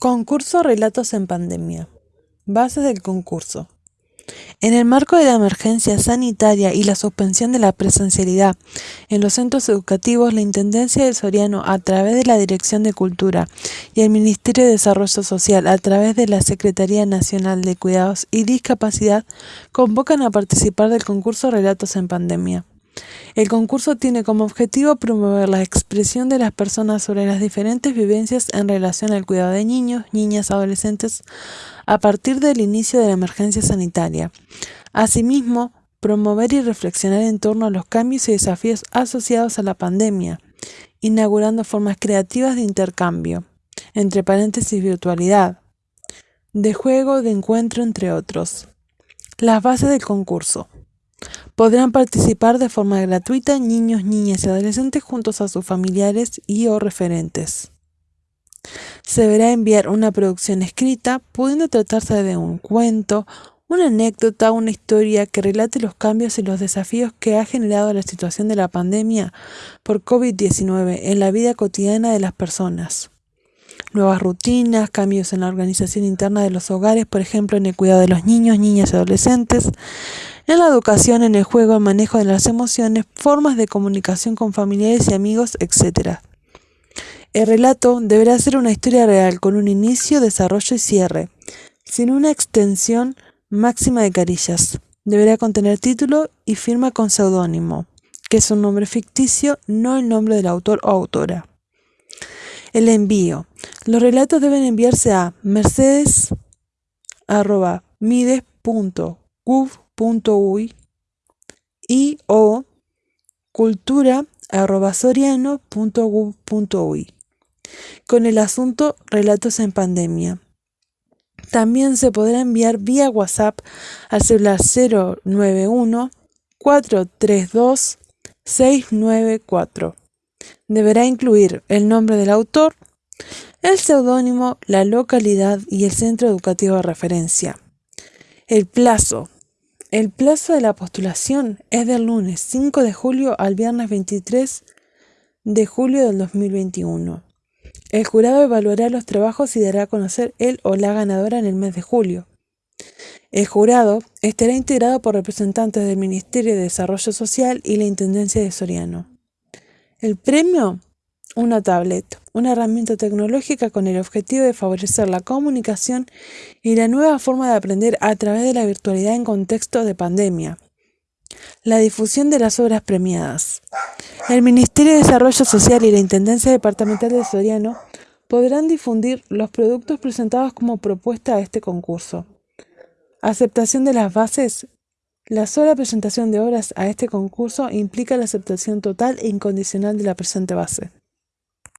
Concurso Relatos en Pandemia. Bases del concurso. En el marco de la emergencia sanitaria y la suspensión de la presencialidad en los centros educativos, la Intendencia de Soriano, a través de la Dirección de Cultura y el Ministerio de Desarrollo Social, a través de la Secretaría Nacional de Cuidados y Discapacidad, convocan a participar del concurso Relatos en Pandemia. El concurso tiene como objetivo promover la expresión de las personas sobre las diferentes vivencias en relación al cuidado de niños, niñas, adolescentes a partir del inicio de la emergencia sanitaria. Asimismo, promover y reflexionar en torno a los cambios y desafíos asociados a la pandemia, inaugurando formas creativas de intercambio, entre paréntesis virtualidad, de juego, de encuentro, entre otros. Las bases del concurso. Podrán participar de forma gratuita niños, niñas y adolescentes juntos a sus familiares y o referentes. Se deberá enviar una producción escrita, pudiendo tratarse de un cuento, una anécdota, una historia que relate los cambios y los desafíos que ha generado la situación de la pandemia por COVID-19 en la vida cotidiana de las personas. Nuevas rutinas, cambios en la organización interna de los hogares, por ejemplo en el cuidado de los niños, niñas y adolescentes, en la educación, en el juego, el manejo de las emociones, formas de comunicación con familiares y amigos, etc. El relato deberá ser una historia real con un inicio, desarrollo y cierre, sin una extensión máxima de carillas. Deberá contener título y firma con seudónimo, que es un nombre ficticio, no el nombre del autor o autora. El envío. Los relatos deben enviarse a mercedes.mides.gov y o cultura.soriano.gov.uy con el asunto Relatos en Pandemia. También se podrá enviar vía WhatsApp al celular 091 432 694. Deberá incluir el nombre del autor, el seudónimo, la localidad y el centro educativo de referencia. El plazo el plazo de la postulación es del lunes 5 de julio al viernes 23 de julio del 2021. El jurado evaluará los trabajos y dará a conocer el o la ganadora en el mes de julio. El jurado estará integrado por representantes del Ministerio de Desarrollo Social y la Intendencia de Soriano. El premio una tablet, una herramienta tecnológica con el objetivo de favorecer la comunicación y la nueva forma de aprender a través de la virtualidad en contexto de pandemia. La difusión de las obras premiadas. El Ministerio de Desarrollo Social y la Intendencia Departamental de Soriano podrán difundir los productos presentados como propuesta a este concurso. Aceptación de las bases. La sola presentación de obras a este concurso implica la aceptación total e incondicional de la presente base.